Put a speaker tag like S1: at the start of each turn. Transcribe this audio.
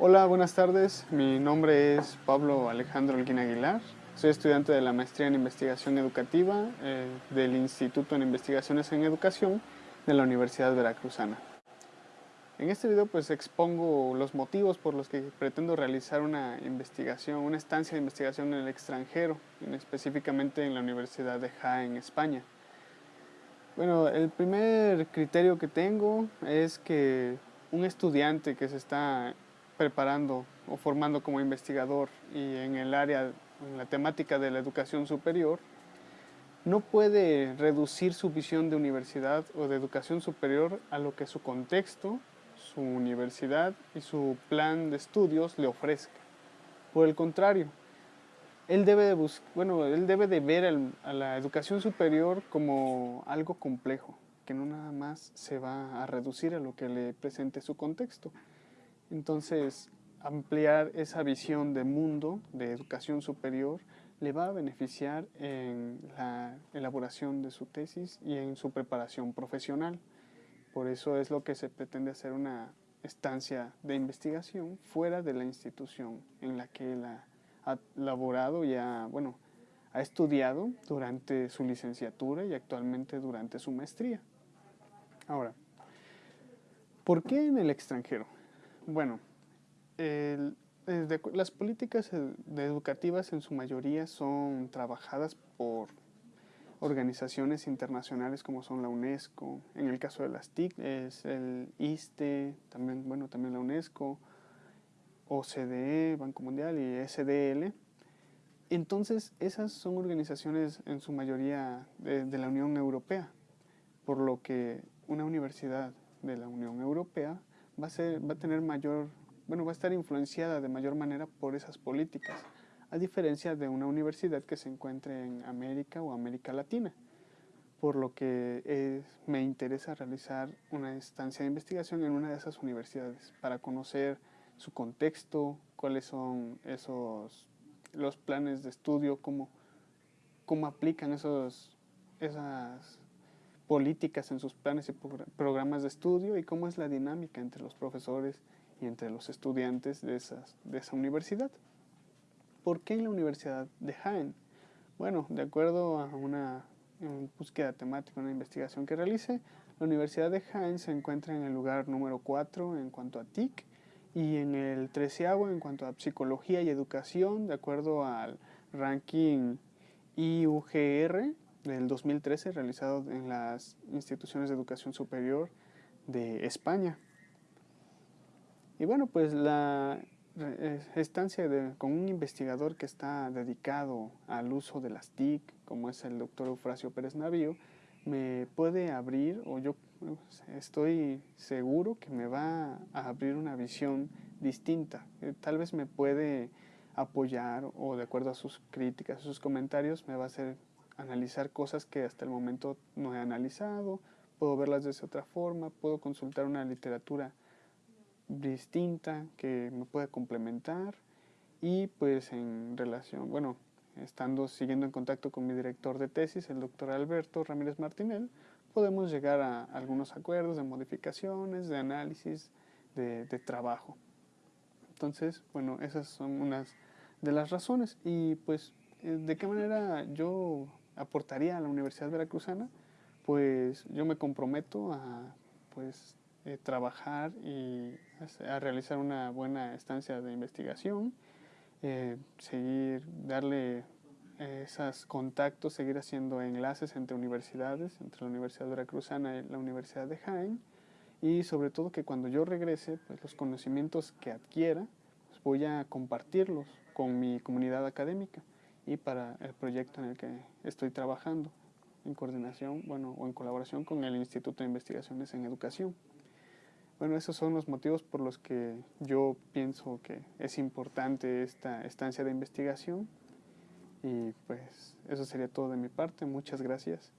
S1: Hola, buenas tardes. Mi nombre es Pablo Alejandro Alguín Aguilar. Soy estudiante de la maestría en investigación educativa eh, del Instituto en Investigaciones en Educación de la Universidad Veracruzana. En este video pues expongo los motivos por los que pretendo realizar una investigación, una estancia de investigación en el extranjero, específicamente en la Universidad de Jaén, España. Bueno, el primer criterio que tengo es que un estudiante que se está preparando o formando como investigador y en el área en la temática de la educación superior, no puede reducir su visión de universidad o de educación superior a lo que su contexto, su universidad y su plan de estudios le ofrezca. Por el contrario, él debe de, bueno, él debe de ver a la educación superior como algo complejo, que no nada más se va a reducir a lo que le presente su contexto. Entonces, ampliar esa visión de mundo, de educación superior, le va a beneficiar en la elaboración de su tesis y en su preparación profesional. Por eso es lo que se pretende hacer una estancia de investigación fuera de la institución en la que él ha, laborado y bueno, ha estudiado durante su licenciatura y actualmente durante su maestría. Ahora, ¿por qué en el extranjero? Bueno, las políticas educativas en su mayoría son trabajadas por organizaciones internacionales como son la UNESCO, en el caso de las TIC es el ISTE, también, bueno, también la UNESCO, OCDE, Banco Mundial y SDL. Entonces, esas son organizaciones en su mayoría de, de la Unión Europea, por lo que una universidad de la Unión Europea va a, ser, va a tener mayor bueno, va a estar influenciada de mayor manera por esas políticas, a diferencia de una universidad que se encuentre en América o América Latina. Por lo que me interesa realizar una estancia de investigación en una de esas universidades para conocer su contexto, cuáles son esos los planes de estudio, cómo, cómo aplican esos, esas políticas en sus planes y programas de estudio y cómo es la dinámica entre los profesores y entre los estudiantes de, esas, de esa universidad. ¿Por qué en la Universidad de Jaén? Bueno, de acuerdo a una búsqueda temática, una investigación que realice, la Universidad de Jaén se encuentra en el lugar número 4 en cuanto a TIC y en el treceavo en cuanto a psicología y educación, de acuerdo al ranking IUGR del 2013 realizado en las instituciones de educación superior de España. Y bueno, pues la eh, estancia de, con un investigador que está dedicado al uso de las TIC, como es el doctor Eufrasio Pérez Navío, me puede abrir, o yo estoy seguro que me va a abrir una visión distinta. Eh, tal vez me puede apoyar o de acuerdo a sus críticas, sus comentarios, me va a hacer analizar cosas que hasta el momento no he analizado, puedo verlas de otra forma, puedo consultar una literatura distinta que me puede complementar y pues en relación, bueno, estando siguiendo en contacto con mi director de tesis, el doctor Alberto Ramírez Martinel, podemos llegar a algunos acuerdos de modificaciones, de análisis, de, trabajo. Entonces, bueno, esas son unas de las razones. Y pues, eh, ¿de qué manera yo aportaría a la Universidad Veracruzana? Pues yo me comprometo a pues eh, trabajar y a realizar una buena estancia de investigación, eh, seguir, darle esos contactos, seguir haciendo enlaces entre universidades, entre la Universidad Veracruzana y la Universidad de Jaén, y sobre todo que cuando yo regrese, pues los conocimientos que adquiera, pues voy a compartirlos con mi comunidad académica y para el proyecto en el que estoy trabajando en coordinación, bueno, o en colaboración con el Instituto de Investigaciones en Educación. Bueno, esos son los motivos por los que yo pienso que es importante esta estancia de investigación y pues eso sería todo de mi parte. Muchas gracias.